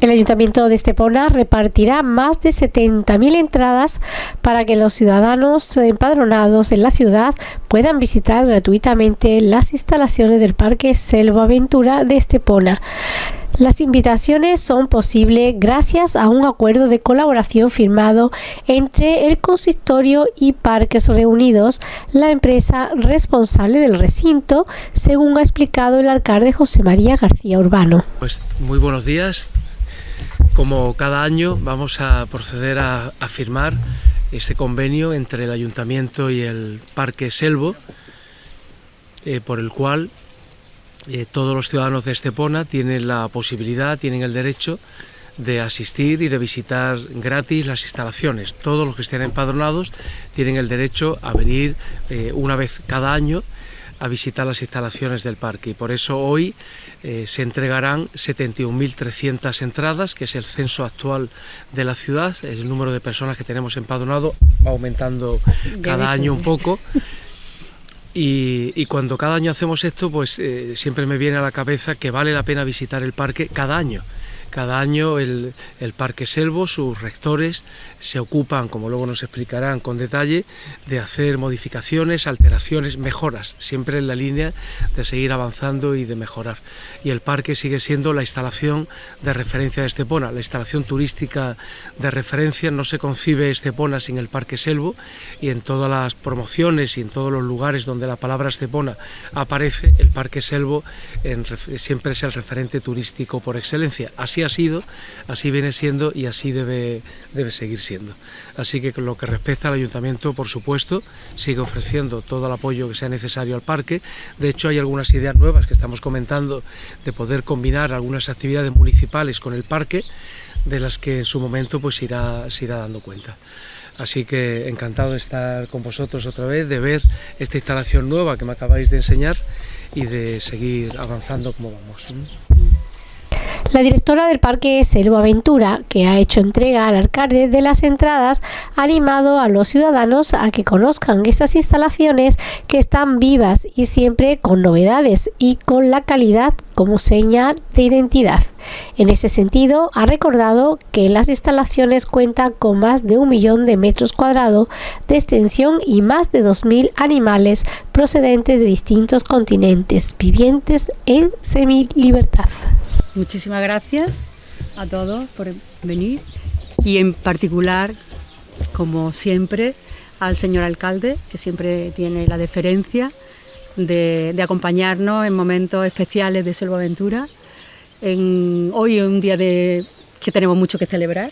El Ayuntamiento de Estepona repartirá más de 70.000 entradas para que los ciudadanos empadronados en la ciudad puedan visitar gratuitamente las instalaciones del Parque Selva Aventura de Estepona. Las invitaciones son posibles gracias a un acuerdo de colaboración firmado entre el consistorio y Parques Reunidos, la empresa responsable del recinto, según ha explicado el alcalde José María García Urbano. Pues muy buenos días. Como cada año vamos a proceder a, firmar este convenio entre el Ayuntamiento y el Parque Selvo, eh, por el cual eh, todos los ciudadanos de Estepona tienen la posibilidad, tienen el derecho de asistir y de visitar gratis las instalaciones. Todos los que estén empadronados tienen el derecho a venir eh, una vez cada año a visitar las instalaciones del parque y por eso hoy eh, se entregarán 71.300 entradas, que es el censo actual de la ciudad, el número de personas que tenemos empadronado va aumentando cada año un poco. Y, cuando cada año hacemos esto, pues eh, siempre me viene a la cabeza que vale la pena visitar el parque cada año. Cada año el, Parque Selvo, sus rectores, se ocupan, como luego nos explicarán con detalle, de hacer modificaciones, alteraciones, mejoras, siempre en la línea de seguir avanzando y de mejorar. Y el parque sigue siendo la instalación de referencia de Estepona, la instalación turística de referencia. No se concibe Estepona sin el Parque Selvo y en todas las promociones y en todos los lugares donde la palabra Estepona aparece, el Parque Selvo siempre es el referente turístico por excelencia. Así ha sido, así viene siendo y así debe, debe seguir siendo. Así que con lo que respecta al ayuntamiento, por supuesto, sigue ofreciendo todo el apoyo que sea necesario al parque. De hecho, hay algunas ideas nuevas que estamos comentando de poder combinar algunas actividades municipales con el parque, de las que en su momento pues irá, irá dando cuenta. Así que encantado de estar con vosotros otra vez, de ver esta instalación nueva que me acabáis de enseñar y de seguir avanzando como vamos. La directora del Parque Selva Aventura, que ha hecho entrega al alcalde de las entradas, ha animado a los ciudadanos a que conozcan estas instalaciones que están vivas y siempre con novedades y con la calidad como señal de identidad. En ese sentido, ha recordado que las instalaciones cuentan con más de un millón de metros cuadrados de extensión y más de 2.000 animales procedentes de distintos continentes vivientes en semi-libertad. Muchísimas gracias a todos por venir y en particular, como siempre, al señor alcalde, que siempre tiene la deferencia de, acompañarnos en momentos especiales de Selva Aventura. hoy es un día que tenemos mucho que celebrar,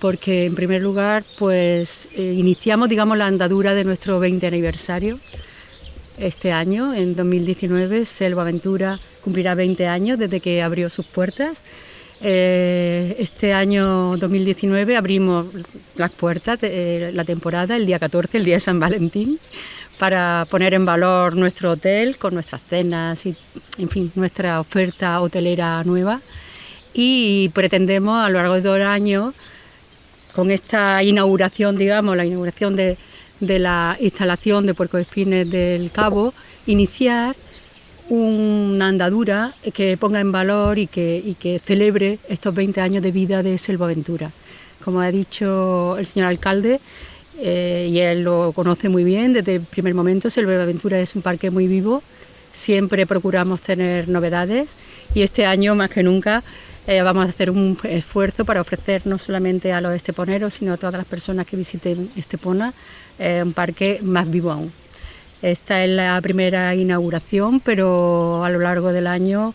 porque en primer lugar pues eh, iniciamos digamos la andadura de nuestro 20 aniversario este año, en 2019, Selva Aventura cumplirá 20 años desde que abrió sus puertas. Eh, este año 2019 abrimos las puertas de la temporada el día 14, el día de San Valentín, para poner en valor nuestro hotel con nuestras cenas y, en fin, nuestra oferta hotelera nueva. Y pretendemos a lo largo de todo el año, con esta inauguración, digamos, la inauguración de, de la instalación de Puerco Espines del Cabo, iniciar una andadura que ponga en valor y que, celebre estos 20 años de vida de Selvaventura. Como ha dicho el señor alcalde, eh, y él lo conoce muy bien desde el primer momento, Selvaventura es un parque muy vivo, siempre procuramos tener novedades y este año más que nunca eh, vamos a hacer un esfuerzo para ofrecer no solamente a los esteponeros, sino a todas las personas que visiten Estepona eh, un parque más vivo aún. Esta es la primera inauguración, pero a lo largo del año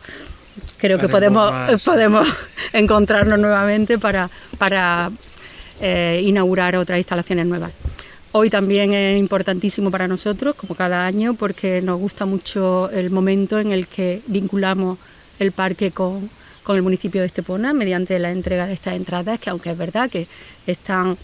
creo que podemos, podemos encontrarnos nuevamente para, para eh, inaugurar otras instalaciones nuevas. Hoy también es importantísimo para nosotros, como cada año, porque nos gusta mucho el momento en el que vinculamos el parque con, con el municipio de Estepona mediante la entrega de estas entradas, que aunque es verdad que están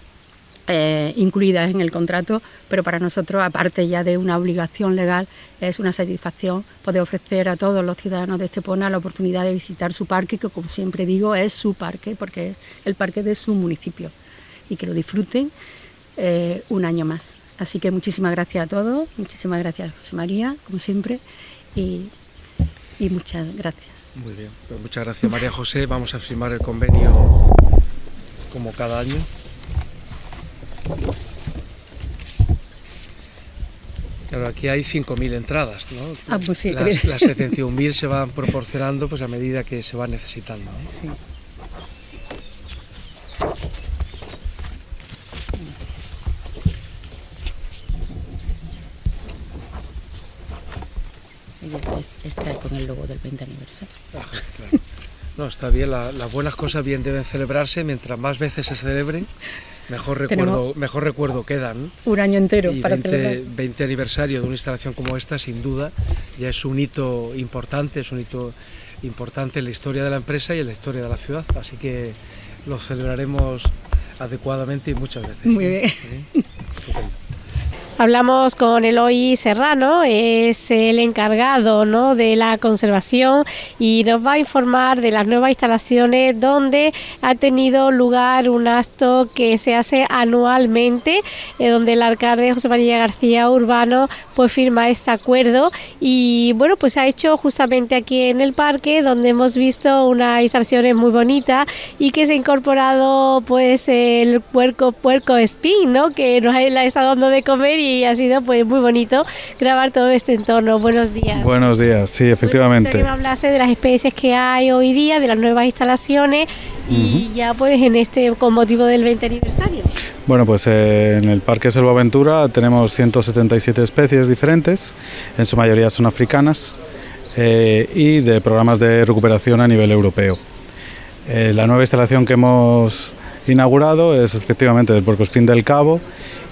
eh, incluidas en el contrato, pero para nosotros, aparte ya de una obligación legal, es una satisfacción poder ofrecer a todos los ciudadanos de Estepona la oportunidad de visitar su parque, que como siempre digo, es su parque, porque es el parque de su municipio, y que lo disfruten eh, un año más. Así que muchísimas gracias a todos, muchísimas gracias José María, como siempre, y muchas gracias. Muy bien, pues muchas gracias María José. Vamos a firmar el convenio como cada año. Claro, aquí hay 5.000 entradas, ¿no? Ah, pues sí. Las, las 71.000 se van proporcionando pues a medida que se van necesitando. ¿no? Sí. Está con el logo del 20 aniversario. Claro. No, está bien, la- las buenas cosas bien deben celebrarse, mientras más veces se celebren, mejor recuerdo, mejor recuerdo quedan. Un año entero Y para 20, celebrar. 20 aniversario de una instalación como esta, sin duda, ya es un hito importante, es un hito importante en la historia de la empresa y en la historia de la ciudad, así que lo celebraremos adecuadamente y muchas veces. Muy bien. ¿Sí? Hablamos con Eloy Serrano, es el encargado ¿no? de la conservación y nos va a informar de las nuevas instalaciones donde ha tenido lugar un acto que se hace anualmente, eh, donde el alcalde José María García Urbano pues firma este acuerdo y bueno pues ha hecho justamente aquí en el parque donde hemos visto unas instalaciones muy bonitas y que se ha incorporado pues el puerco puerco spin, ¿no? que nos ha, le ha estado dando de comer y ha sido pues muy bonito grabar todo este entorno. Buenos días. Buenos días, sí, Bueno, efectivamente. que me hablase de las especies que hay hoy día, de las nuevas instalaciones y ya pues en este con motivo del 20 aniversario. Bueno, pues eh, en el Parque Selva Aventura tenemos 177 especies diferentes, en su mayoría son africanas eh, y de programas de recuperación a nivel europeo. Eh, la nueva instalación que hemos inaugurado es efectivamente del Puercoespín del Cabo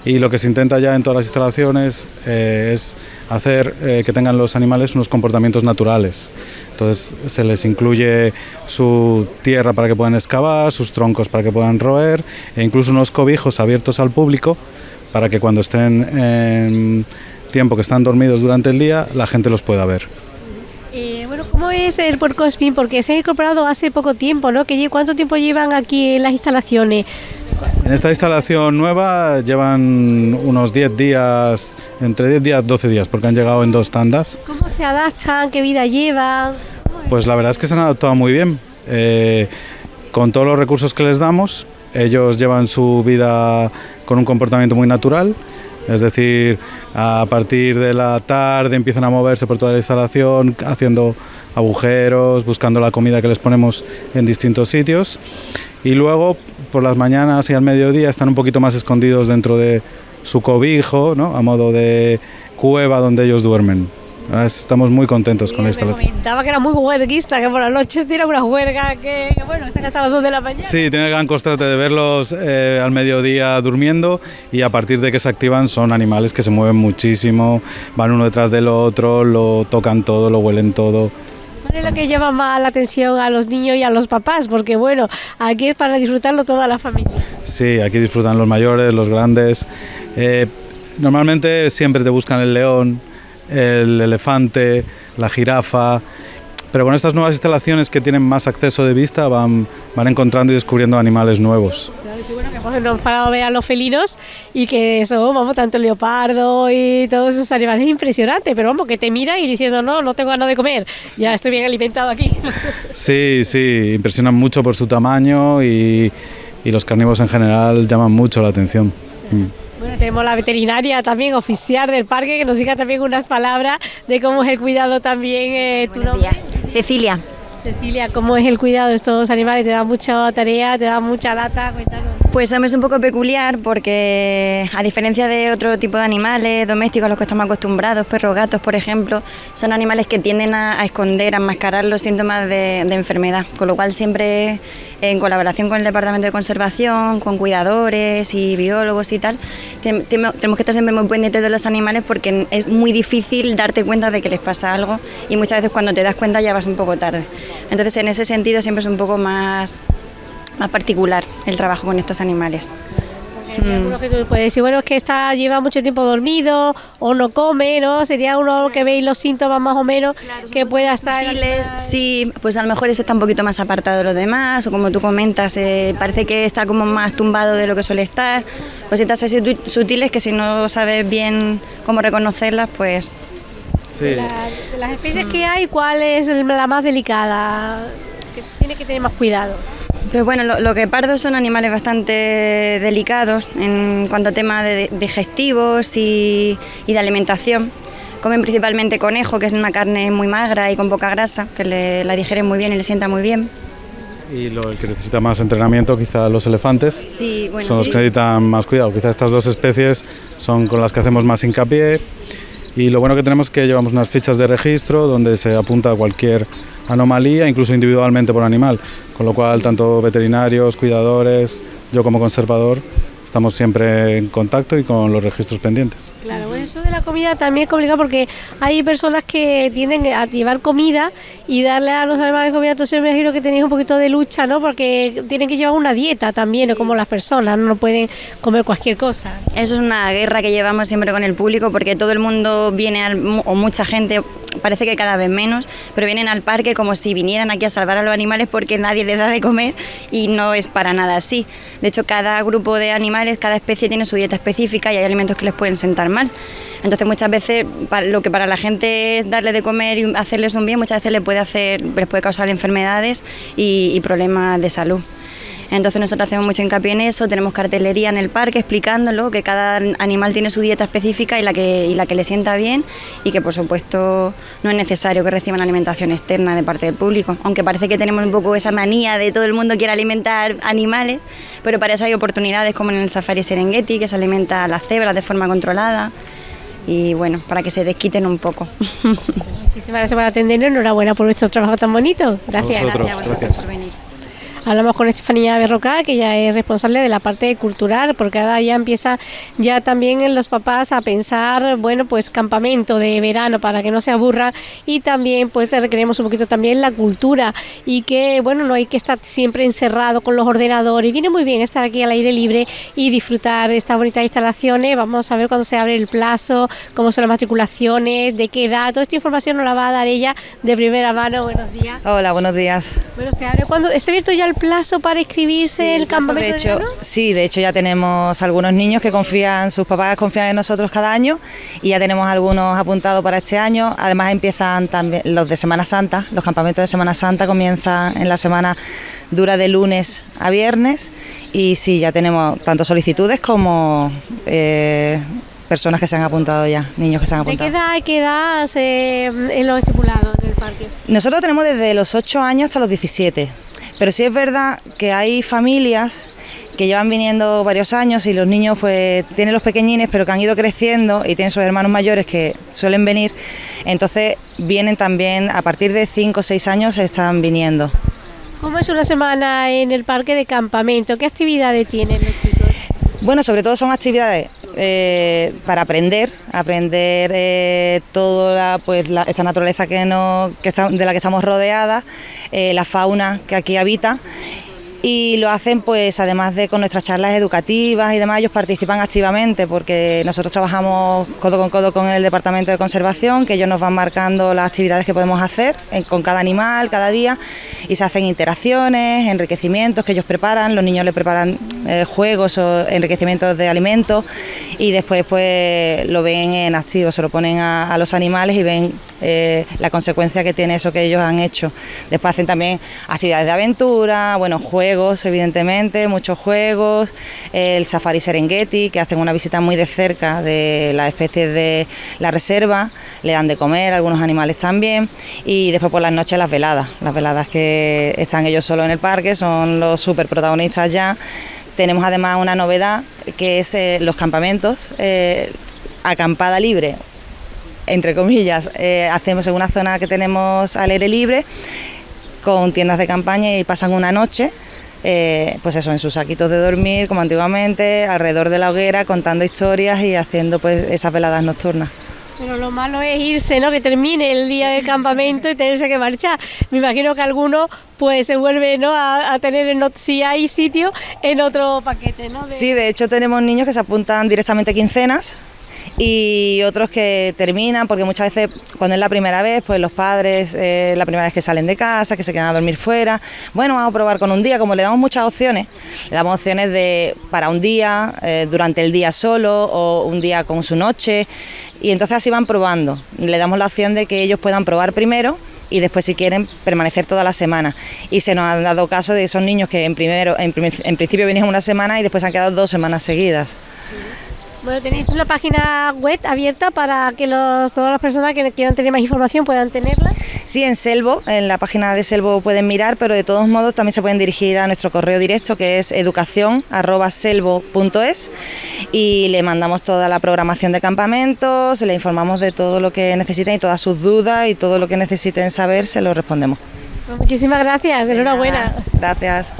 y lo que se intenta ya en todas las instalaciones eh, es hacer eh, que tengan los animales unos comportamientos naturales. Entonces se les incluye su tierra para que puedan excavar, sus troncos para que puedan roer e incluso unos cobijos abiertos al público para que cuando estén en tiempo que están dormidos durante el día la gente los pueda ver. ¿Cómo es el puerco spin? Porque se ha incorporado hace poco tiempo, ¿no? ¿Cuánto tiempo llevan aquí en las instalaciones? En esta instalación nueva llevan unos 10 días, entre 10 días 12 días, porque han llegado en dos tandas. ¿Cómo se adaptan? ¿Qué vida llevan? Pues la verdad es que se han adaptado muy bien. Eh, con todos los recursos que les damos, ellos llevan su vida con un comportamiento muy natural. Es decir, a partir de la tarde empiezan a moverse por toda la instalación, haciendo agujeros, buscando la comida que les ponemos en distintos sitios. Y luego, por las mañanas y al mediodía, están un poquito más escondidos dentro de su cobijo, a modo de cueva donde ellos duermen. Ah, Estamos muy contentos con la me instalación. comentaba que era muy huerguista, que por la noche tiene una huelga que, que, bueno, está hasta las 2 de la mañana. Sí, tiene el gran constante de verlos eh, al mediodía durmiendo y a partir de que se activan son animales que se mueven muchísimo, van uno detrás del otro, lo tocan todo, lo huelen todo. ¿Cuál es lo que llama más la atención a los niños y a los papás? Porque bueno, aquí es para disfrutarlo toda la familia. Sí, aquí disfrutan los mayores, los grandes. Eh, normalmente siempre te buscan el león, el elefante, la jirafa, pero con estas nuevas instalaciones que tienen más acceso de vista van, van encontrando y descubriendo animales nuevos. Claro, sí, bueno, que hemos a ver a los felinos y que son, vamos, tanto el leopardo y todos esos animales es impresionante, pero vamos, que te mira y diciendo, no, no tengo ganas de comer, ya estoy bien alimentado aquí. Sí, sí, impresionan mucho por su tamaño y, y los carnívoros en general llaman mucho la atención. Mm. Bueno, tenemos la veterinaria también oficial del parque que nos diga también unas palabras de cómo es el cuidado también. Eh, ¿tu nombre? días. Cecilia. Cecilia, ¿cómo es el cuidado de estos animales? ¿Te da mucha tarea? ¿Te da mucha lata? Cuéntanos. Pues es un poco peculiar porque a diferencia de otro tipo de animales domésticos a los que estamos acostumbrados, perros, gatos, por ejemplo, son animales que tienden a, esconder, a enmascarar los síntomas de, enfermedad, con lo cual siempre en colaboración con el Departamento de Conservación, con cuidadores y biólogos y tal, tenemos que estar siempre muy pendientes de los animales porque es muy difícil darte cuenta de que les pasa algo y muchas veces cuando te das cuenta ya vas un poco tarde. Entonces en ese sentido siempre es un poco más más particular el trabajo con estos animales. Porque hay algunos que tú puedes decir, bueno, es que está, lleva mucho tiempo dormido o no come, ¿no? Sería uno que veis los síntomas más o menos que pueda estar... Sutiles, Sí, pues a lo mejor ese está un poquito más apartado de los demás, o como tú comentas, eh, parece que está como más tumbado de lo que suele estar. Cositas así sutiles que si no sabes bien cómo reconocerlas, pues De, las especies que hay, ¿cuál es la más delicada? Que tiene que tener más cuidado. Pues bueno, lo, que pardos son animales bastante delicados en cuanto a temas de digestivos y, de alimentación. Comen principalmente conejo, que es una carne muy magra y con poca grasa, que la digieren muy bien y le sienta muy bien. Y lo, el que necesita más entrenamiento, quizá los elefantes, sí, bueno, son los que necesitan más cuidado. Quizá estas dos especies son con las que hacemos más hincapié. Y lo bueno que tenemos es que llevamos unas fichas de registro donde se apunta cualquier anomalía, incluso individualmente por animal. Con lo cual, tanto veterinarios, cuidadores, yo como conservador, estamos siempre en contacto y con los registros pendientes. Claro, eso la comida también es complicado porque hay personas que tienden a llevar comida y darle a los animales comida, entonces me imagino que tenéis un poquito de lucha, ¿no? Porque tienen que llevar una dieta también, como las personas, no pueden comer cualquier cosa. Eso es una guerra que llevamos siempre con el público porque todo el mundo viene, o mucha gente, parece que cada vez menos, pero vienen al parque como si vinieran aquí a salvar a los animales porque nadie les da de comer y no es para nada así. De hecho, cada grupo de animales, cada especie tiene su dieta específica y hay alimentos que les pueden sentar mal. Entonces, muchas veces lo que para la gente es darle de comer y hacerles un bien, muchas veces les puede, hacer, les puede causar enfermedades y problemas de salud. Entonces nosotros hacemos mucho hincapié en eso, tenemos cartelería en el parque explicándolo, que cada animal tiene su dieta específica y la que, la que le sienta bien y que por supuesto no es necesario que reciban alimentación externa de parte del público, aunque parece que tenemos un poco esa manía de todo el mundo quiere alimentar animales, pero para eso hay oportunidades como en el Safari Serengeti, que se alimenta a las cebras de forma controlada y bueno, para que se desquiten un poco. Muchísimas gracias por atendernos, enhorabuena por vuestro trabajo tan bonito. Gracias, gracias a vosotros por venir. Hablamos con Estefanía Berroca, que ya es responsable de la parte cultural, porque ahora ya empieza ya también los papás a pensar, bueno, pues campamento de verano para que no se aburra y también pues requeremos un poquito también la cultura y que, bueno, no hay que estar siempre encerrado con los ordenadores. Viene muy bien estar aquí al aire libre y disfrutar de estas bonitas instalaciones. Vamos a ver cuándo se abre el plazo, cómo son las matriculaciones, de qué edad. Toda esta información nos la va a dar ella de primera mano. Buenos días. Hola, buenos días. Bueno, se abre cuando está abierto ya el plazo para inscribirse el campamento de hecho, Sí, de hecho ya tenemos algunos niños que confían, sus papás confían en nosotros cada año y ya tenemos algunos apuntados para este año. Además empiezan también los de Semana Santa, los campamentos de Semana Santa comienzan en la semana dura de lunes a viernes y sí, ya tenemos tanto solicitudes como eh, personas que se han apuntado ya, niños que se han apuntado. ¿De qué edad, qué edad eh, en los estipulados del parque? Nosotros tenemos desde los 8 años hasta los 17. Pero sí es verdad que hay familias que llevan viniendo varios años y los niños pues tienen los pequeñines pero que han ido creciendo y tienen sus hermanos mayores que suelen venir, entonces vienen también a partir de 5 o 6 años están viniendo. ¿Cómo es una semana en el parque de campamento? ¿Qué actividades tienen los chicos? Bueno, sobre todo son actividades eh, para aprender, aprender eh, toda pues, esta naturaleza que, no, que de la que estamos rodeadas, eh, la fauna que aquí habita y lo hacen pues además de con nuestras charlas educativas y demás, ellos participan activamente porque nosotros trabajamos codo con codo con el Departamento de Conservación, que ellos nos van marcando las actividades que podemos hacer con cada animal, cada día, y se hacen interacciones, enriquecimientos que ellos preparan, los niños le preparan eh, juegos o enriquecimientos de alimentos y después pues lo ven en activo, se lo ponen a, los animales y ven eh, la consecuencia que tiene eso que ellos han hecho. Después hacen también actividades de aventura, bueno, juegos, juegos, evidentemente, muchos juegos, el Safari Serengeti, que hacen una visita muy de cerca de las especies de la reserva, le dan de comer algunos animales también, y después por las noches las veladas, las veladas que están ellos solos en el parque, son los super protagonistas ya. Tenemos además una novedad que es eh, los campamentos, eh, acampada libre, entre comillas, eh, hacemos en una zona que tenemos al aire libre con tiendas de campaña y pasan una noche eh, pues eso, en sus saquitos de dormir, como antiguamente, alrededor de la hoguera, contando historias y haciendo pues esas veladas nocturnas. Pero lo malo es irse, ¿no? Que termine el día de campamento y tenerse que marchar. Me imagino que alguno pues se vuelve, ¿no? A, tener, en, si hay sitio, en otro paquete, ¿no? Sí, de hecho tenemos niños que se apuntan directamente a quincenas y otros que terminan, porque muchas veces cuando es la primera vez, pues los padres, eh, la primera vez que salen de casa, que se quedan a dormir fuera, bueno, vamos a probar con un día, como le damos muchas opciones, le damos opciones de para un día, eh, durante el día solo o un día con su noche, y entonces así van probando. Le damos la opción de que ellos puedan probar primero y después si quieren permanecer toda la semana. Y se nos han dado caso de esos niños que en, primero, en, en principio venían una semana y después han quedado dos semanas seguidas. Bueno, tenéis una página web abierta para que los, todas las personas que quieran tener más información puedan tenerla. Sí, en Selvo, en la página de Selvo pueden mirar, pero de todos modos también se pueden dirigir a nuestro correo directo que es educación@selvo.es y le mandamos toda la programación de campamentos, le informamos de todo lo que necesiten y todas sus dudas y todo lo que necesiten saber se lo respondemos. Pues muchísimas gracias, enhorabuena. Gracias.